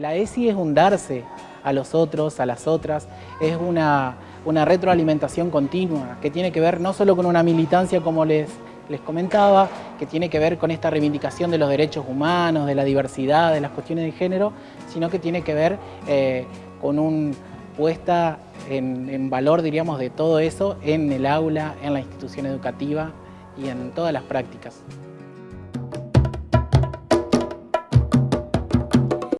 La ESI es un darse a los otros, a las otras, es una, retroalimentación continua que tiene que ver no solo con una militancia como les, comentaba, que tiene que ver con esta reivindicación de los derechos humanos, de la diversidad, de las cuestiones de género, sino que tiene que ver eh, con una puesta en valor, diríamos, de todo eso en el aula, en la institución educativa y en todas las prácticas.